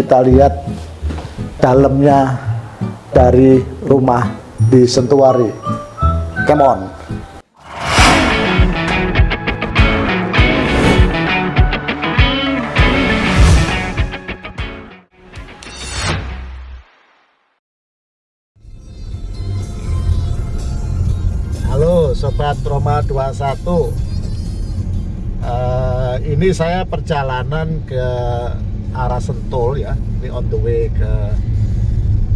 kita lihat dalamnya dari rumah di Sentuari. Come on. Halo Sobat Roma 21 uh, Ini saya perjalanan ke arah Sentul ya. Ini on the way ke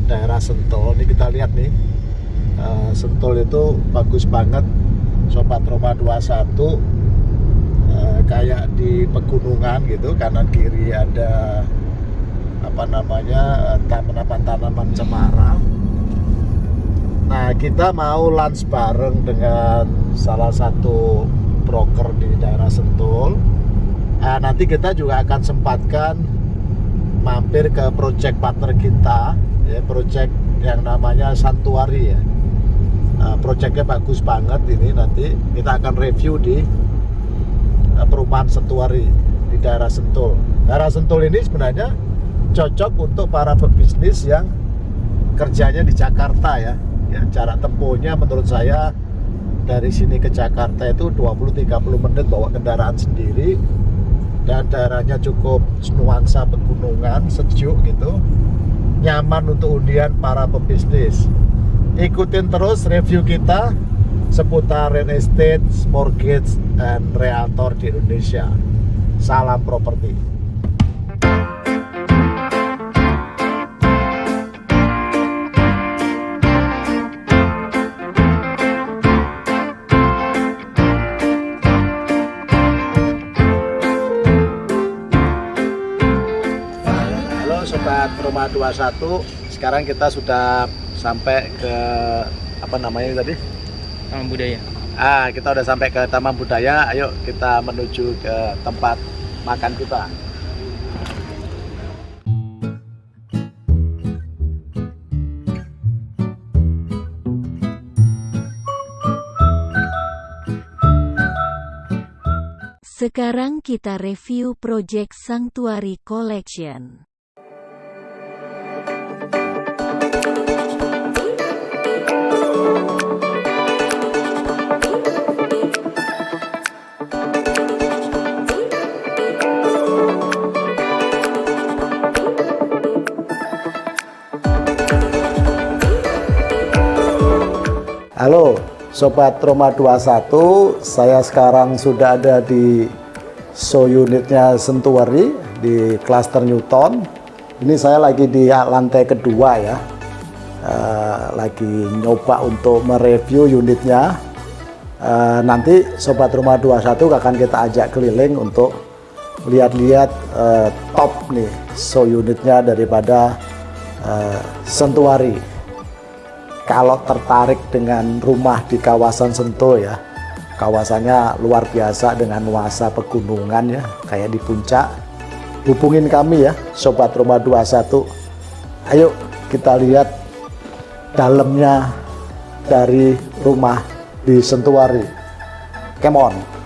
daerah Sentul. Ini kita lihat nih uh, Sentul itu bagus banget. Sobat Roma 21 uh, Kayak di pegunungan gitu Kanan kiri ada apa namanya tanaman-tanaman cemara. Nah, kita mau lunch bareng dengan salah satu broker di daerah Sentul. Nah, nanti kita juga akan sempatkan mampir ke project partner kita, ya, project yang namanya Santuari ya. Nah, projectnya bagus banget ini nanti kita akan review di uh, perumahan Santuari di daerah Sentul. Daerah Sentul ini sebenarnya cocok untuk para pebisnis yang kerjanya di Jakarta ya ya jarak tempuhnya menurut saya dari sini ke Jakarta itu 20-30 menit bawa kendaraan sendiri dan daerahnya cukup nuansa pegunungan sejuk gitu nyaman untuk undian para pebisnis. Ikutin terus review kita seputar real estate, mortgage, dan realtor di Indonesia. Salam properti 21 Sekarang kita sudah sampai ke Apa namanya tadi? Taman Budaya Ah, kita udah sampai ke Taman Budaya Ayo kita menuju ke tempat makan kita Sekarang kita review Project Sanctuary Collection. Halo Sobat Roma 21 Saya sekarang sudah ada di show unitnya Sentuari di Cluster Newton. Ini saya lagi di lantai kedua ya. Uh, Lagi nyoba untuk mereview unitnya. Uh, Nanti Sobat Roma 21 akan kita ajak keliling untuk lihat-lihat uh, top nih show unitnya daripada uh, Sentuari kalau tertarik dengan rumah di kawasan Sentul ya kawasannya luar biasa dengan nuansa pegunungan ya kayak di puncak. Hubungin kami ya Sobat Rumah 21 ayo kita lihat dalamnya dari rumah di Sentuari. Come on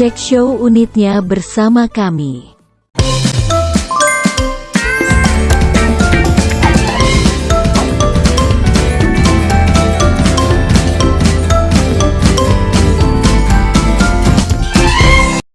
Cek show unitnya bersama kami.